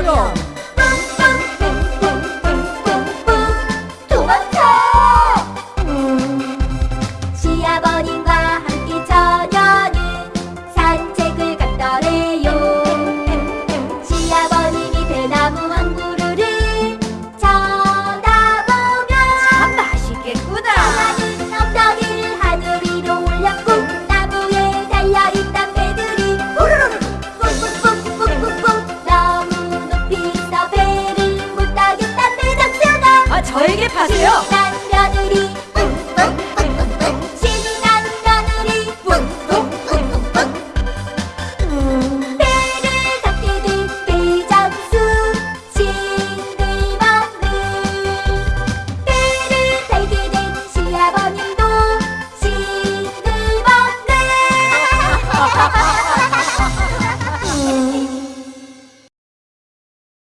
Oriol. 선택하세요.